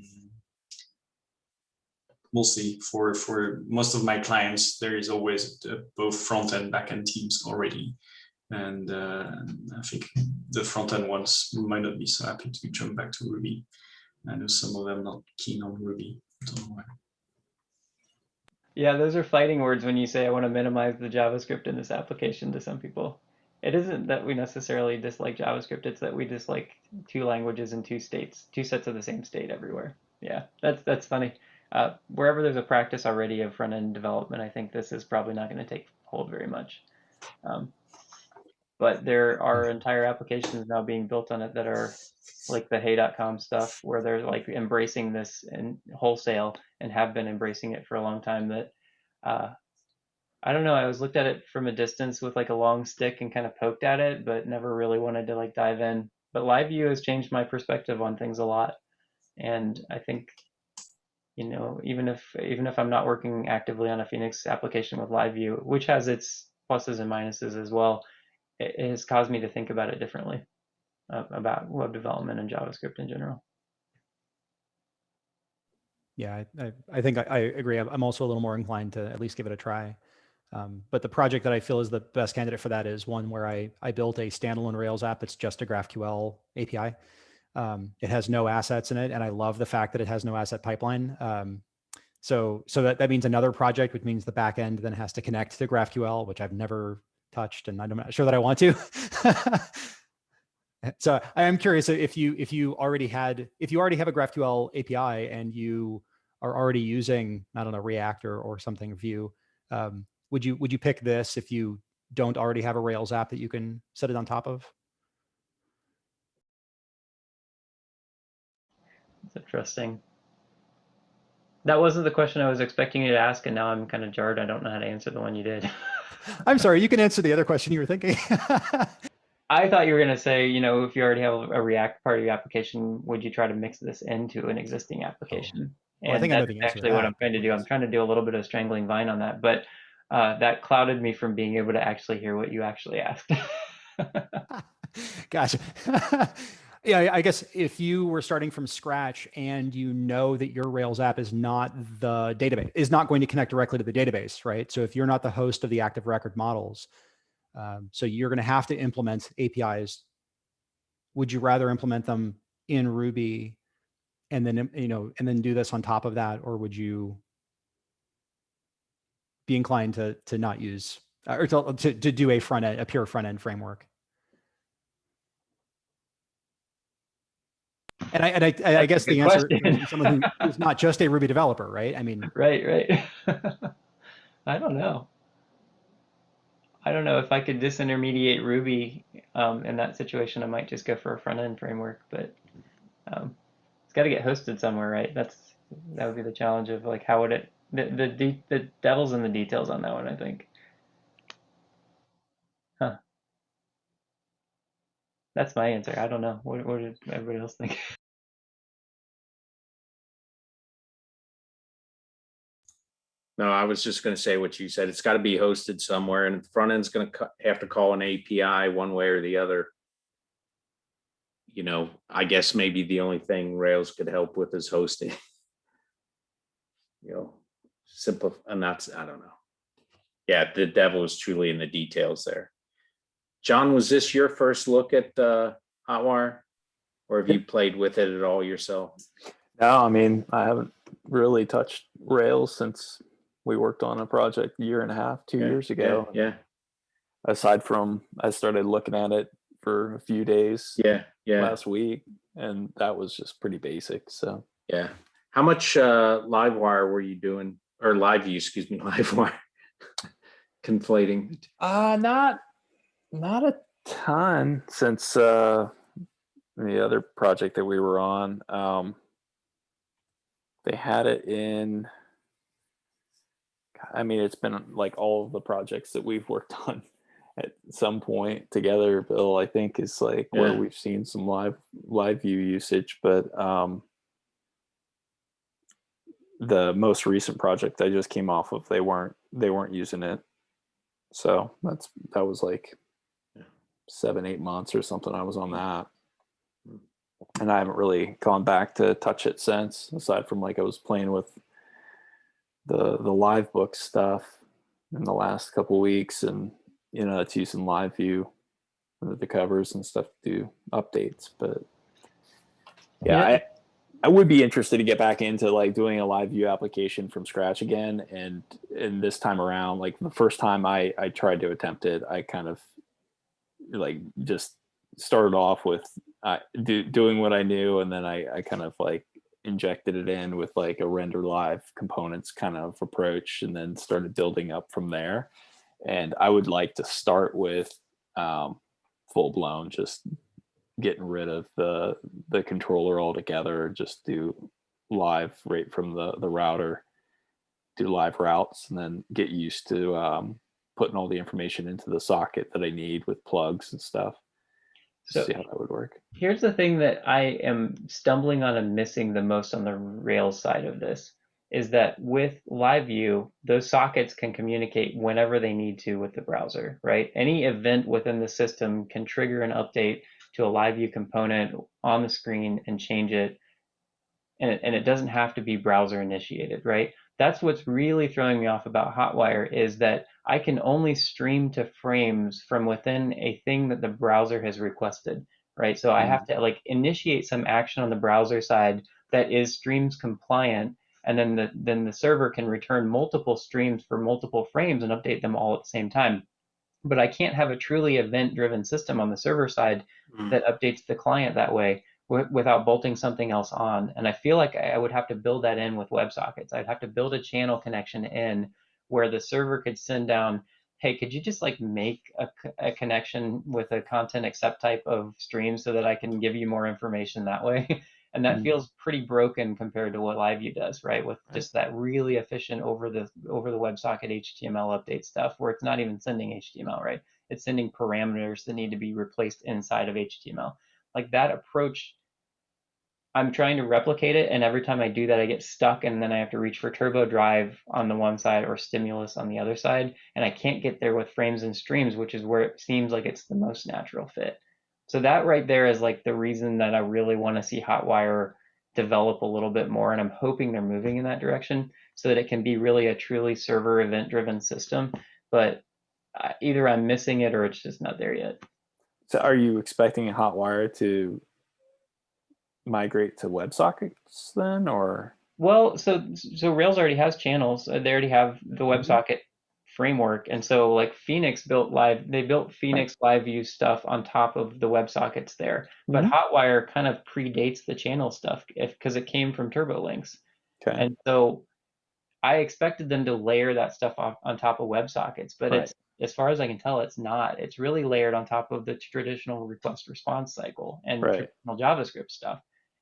we'll see. For for most of my clients, there is always uh, both front and back end teams already, and uh, I think the front end ones might not be so happy to jump back to Ruby. I know some of them not keen on Ruby. Yeah, those are fighting words when you say I want to minimize the JavaScript in this application to some people. It isn't that we necessarily dislike JavaScript, it's that we dislike two languages and two states, two sets of the same state everywhere. Yeah, that's that's funny. Uh, wherever there's a practice already of front end development, I think this is probably not going to take hold very much. Um, but there are entire applications now being built on it that are like the hey.com stuff where they're like embracing this in wholesale and have been embracing it for a long time that uh, I don't know. I was looked at it from a distance with like a long stick and kind of poked at it, but never really wanted to like dive in. But live view has changed my perspective on things a lot. And I think, you know, even if even if I'm not working actively on a Phoenix application with live view, which has its pluses and minuses as well, it, it has caused me to think about it differently uh, about web development and JavaScript in general. Yeah, I, I, think I, I agree. I'm also a little more inclined to at least give it a try. Um, but the project that I feel is the best candidate for that is one where I, I built a standalone Rails app It's just a GraphQL API. Um, it has no assets in it, and I love the fact that it has no asset pipeline. Um, so so that, that means another project, which means the backend then has to connect to GraphQL, which I've never touched and I'm not sure that I want to. so I am curious if you if you already had if you already have a GraphQL API and you are already using I don't know React or, or something Vue, um, would you would you pick this if you don't already have a Rails app that you can set it on top of? It's interesting. That wasn't the question I was expecting you to ask, and now I'm kind of jarred. I don't know how to answer the one you did. I'm sorry, you can answer the other question you were thinking. I thought you were going to say, you know, if you already have a React part of your application, would you try to mix this into an existing oh. application? Well, I and think I know that's the actually what. I'm trying to do. I'm trying to do a little bit of strangling vine on that, but uh, that clouded me from being able to actually hear what you actually asked. gotcha. yeah, I- guess if you were starting from scratch and you know that your Rails app is not the database, is not going to connect directly to the database, right? So if you're not the host of the active record models, um, so you're going to have to implement APIs. Would you rather implement them in Ruby and then, you know, and then do this on top of that, or would you be inclined to to not use or to, to, to do a front end, a pure front end framework? And I, and I, I- I guess the answer is someone who is not just a Ruby developer, right? I mean, right, right. I don't know. I don't know if I could disintermediate Ruby um, in that situation. I might just go for a front end framework, but um, it's got to get hosted somewhere, right? That's that would be the challenge of like how would it the the de- the devil's in the details on that one. I think. Huh. That's my answer. I don't know. What, what did everybody else think? No, I was just gonna say what you said. It's gotta be hosted somewhere and front end's gonna have to call an API one way or the other. You know, I guess maybe the only thing Rails could help with is hosting. You know, simple, and that's, I don't know. Yeah, the devil is truly in the details there. John, was this your first look at uh Hotwire? Or have you played with it at all yourself? No, I mean, I haven't really touched Rails since we worked on a project a year and a half, two Yeah, years yeah, ago. Yeah, Aside from, I started looking at it for a few days yeah, yeah. last week, and that was just pretty basic. So Yeah. How much uh live wire were you doing or live view, excuse me, live wire? Conflating. Uh not not a ton since uh the other project that we were on. Um they had it in I mean it's been like all of the projects that we've worked on at some point together, Bill, I think is like where we've seen some live live view usage, but um the most recent project I just came off of, they weren't they weren't using it. So that's that was like seven, eight months or something. I was on hmm. that. Hmm. And I haven't really gone back to touch it since, aside from like I was playing with the the live book stuff in the last couple weeks and you know it's using live view with the covers and stuff to do updates. But yeah, Yeah. I I would be interested to get back into like doing a live view application from scratch again. And and this time around, like the first time I I tried to attempt it, I kind of like just started off with uh, do, doing what I knew, and then I I kind of like injected it in with like a render live components kind of approach, and then started building up from there. And I would like to start with um, full blown just getting rid of the the controller altogether just do live right from the the router do live routes and then get used to um, putting all the information into the socket that i need with plugs and stuff So- see how that would work Here's the thing that I am stumbling on and missing the most on the Rails side of this is that with live view, those sockets can communicate whenever they need to with the browser, right? Any event within the system can trigger an update to a live view component on the screen and change it. And it, and it doesn't have to be browser initiated, right? That's what's really throwing me off about Hotwire is that I can only stream to frames from within a thing that the browser has requested right? So I have mm-hmm. to like initiate some action on the browser side that is streams compliant, and then the then the server can return multiple streams for multiple frames and update them all at the same time. But I can't have a truly event-driven system on the server side Mm. that updates the client that way w- without bolting something else on. And I feel like I I would have to build that in with WebSockets. I'd have to build a channel connection in where the server could send down, hey, could you just like make a connection with a content accept type of stream so that I can give you more information that way? and that Mhm. feels pretty broken compared to what LiveView does, right? With just that really efficient over the over the WebSocket HTML update stuff where it's not even sending HTML, right? It's sending parameters that need to be replaced inside of HTML. Like that approach, I'm trying to replicate it, and every time I do that, I get stuck, and then I have to reach for Turbo Drive on the one side or Stimulus on the other side, and I can't get there with frames and streams, which is where it seems like it's the most natural fit. So that right there is like the reason that I really want to see Hotwire develop a little bit more, and I'm hoping they're moving in that direction so that it can be really a truly server event-driven system. But uh, either I'm missing it or it's just not there yet. So are you expecting Hotwire to migrate to WebSockets then, or? Well, so so Rails already has channels. Uh, They already have the WebSocket framework, and so like Phoenix built live. They built Phoenix Live View stuff on top of the WebSockets there. But Mhm. Hotwire kind of predates the channel stuff if because it came from TurboLinks, Okay. and so I expected them to layer that stuff off on top of WebSockets, but Right. it's as far as I can tell, it's not. It's really layered on top of the traditional request response cycle and Right. traditional JavaScript stuff.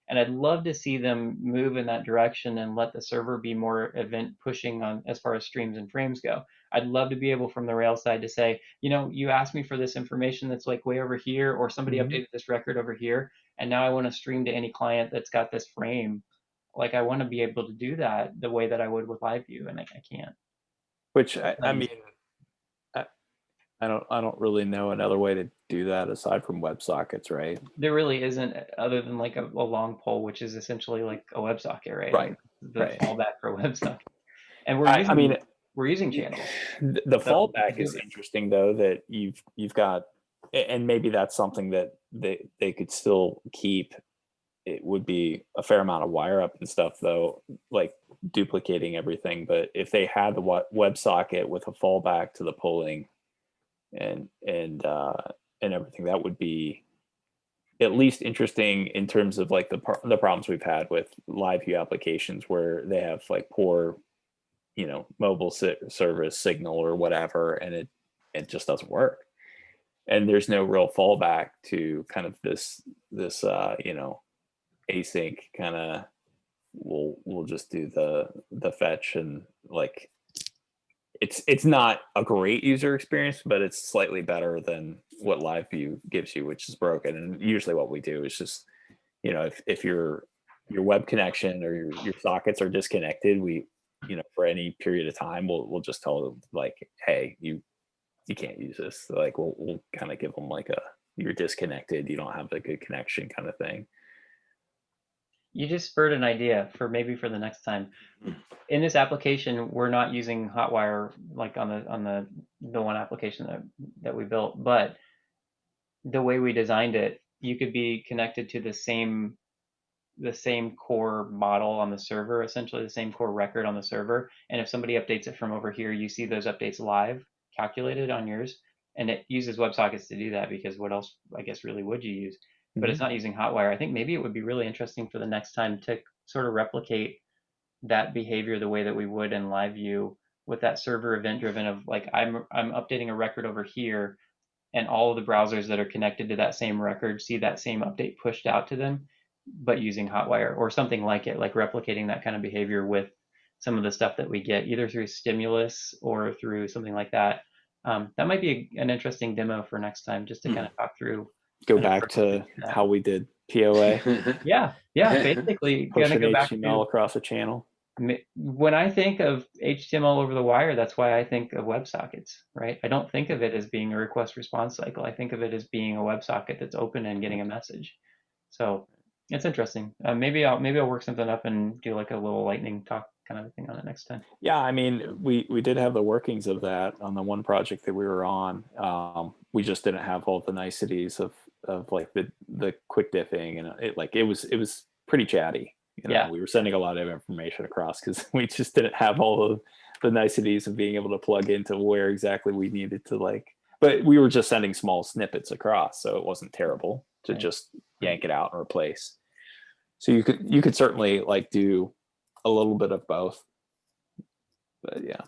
And I'd love to see them move in that direction and let the server be more event pushing on as far as streams and frames go. I'd love to be able from the Rails side to say, you know, you asked me for this information that's like way over here, or somebody Mhm. updated this record over here, and now I want to stream to any client that's got this frame. Like I want to be able to do that the way that I would with LiveView, and I, I can't. Which I, I mean, I, I don't, I don't really know another way to do that aside from WebSockets, right? There really isn't other than like a, a long pole, which is essentially like a WebSocket, right? Right, The right. fallback for WebSocket. And we're I, using, I mean, we're using channels. th- the So, fallback is interesting though that you've you've got, and maybe that's something that they they could still keep. It would be a fair amount of wire up and stuff though, like duplicating everything. But if they had the wa- WebSocket with a fallback to the polling, and and uh, and everything, that would be at least interesting in terms of like the the problems we've had with live view applications where they have like poor you know mobile service signal or whatever and it it just doesn't work. And there's no real fallback to kind of this this uh you know async kind of we'll we'll just do the the fetch and like it's it's not a great user experience but it's slightly better than what live view gives you which is broken. And usually what we do is just you know if, if your your web connection or your, your sockets are disconnected we you know for any period of time we'll we'll just tell them like hey you you can't use this. Like we'll we'll kind of give them like a you're disconnected. You don't have a good connection kind of thing. You just spurred an idea for maybe for the next time. Mm. In this application, we're not using Hotwire like on the on the the one application that that we built, but the way we designed it, you could be connected to the same the same core model on the server, essentially the same core record on the server. And if somebody updates it from over here, you see those updates live calculated on yours. And it uses WebSockets to do that because what else, I guess, really would you use? but it's mm-hmm. not using Hotwire. I think maybe it would be really interesting for the next time to sort of replicate that behavior the way that we would in live view with that server event driven of like I'm I'm updating a record over here and all of the browsers that are connected to that same record see that same update pushed out to them but using Hotwire or something like it like replicating that kind of behavior with some of the stuff that we get either through stimulus or through something like that um, that might be a, an interesting demo for next time just to Hmm. kind of talk through go back to that. how we did poa Yeah, yeah. Basically, push gonna an go back html across a channel when I think of HTML over the wire. That's why I think of WebSockets, right? I don't think of it as being a request response cycle. I think of it as being a WebSocket that's open and getting a message. So it's interesting. Uh, maybe I'll maybe I'll work something up and do like a little lightning talk kind of thing on it next time. Yeah, I mean, we we did have the workings of that on the one project that we were on. Um, we just didn't have all the niceties of of like the the quick diffing and it like it was it was pretty chatty. You know, Yeah. we were sending a lot of information across because we just didn't have all of the niceties of being able to plug into where exactly we needed to like but we were just sending small snippets across, so it wasn't terrible to Right. just yank it out and replace. So you could you could certainly like do a little bit of both. But yeah.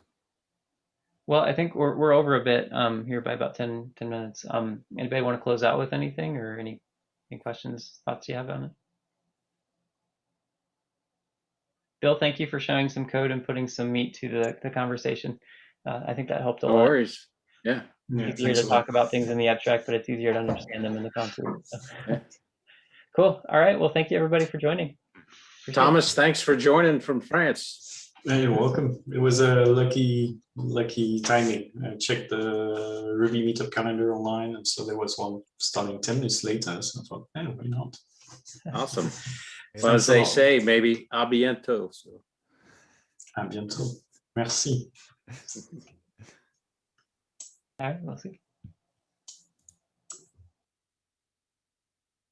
Well, I think we're, we're over a bit um, here by about 10, 10 minutes. Um, anybody want to close out with anything or any, any questions, thoughts you have on it? Bill, thank you for showing some code and putting some meat to the, the conversation. Uh, I think that helped a No lot. worries. Yeah. Yeah, easier to talk about things in the abstract, but it's easier to understand them in the concrete. so. Yeah. Cool. All right. Well, thank you everybody for joining. Appreciate it. Thomas, thanks for joining from France. Yeah, you're welcome. It was a lucky, lucky timing. I checked the Ruby meetup calendar online, and so there was one starting ten minutes later. So I thought, hey, why not? Awesome. Well, as they say, maybe a bientôt. So. À bientôt. Merci. All right. We'll see.